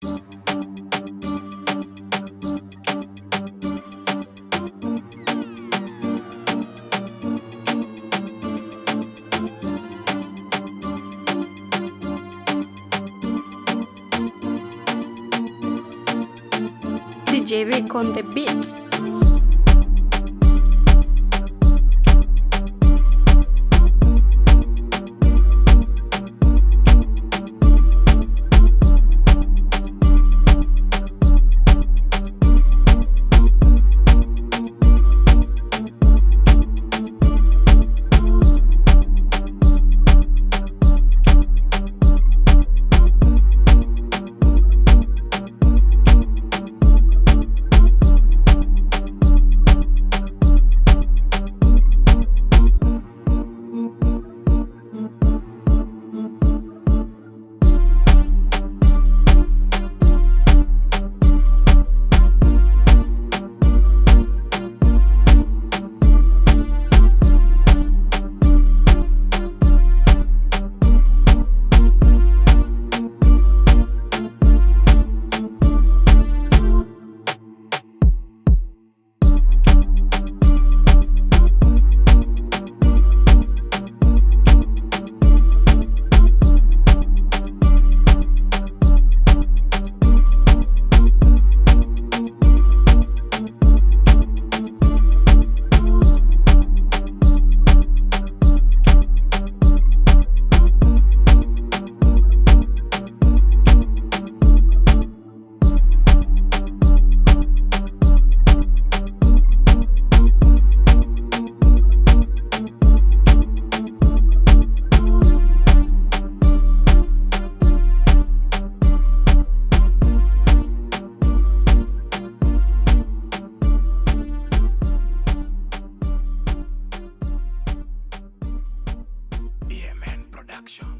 DJ Rick on the beat. Production.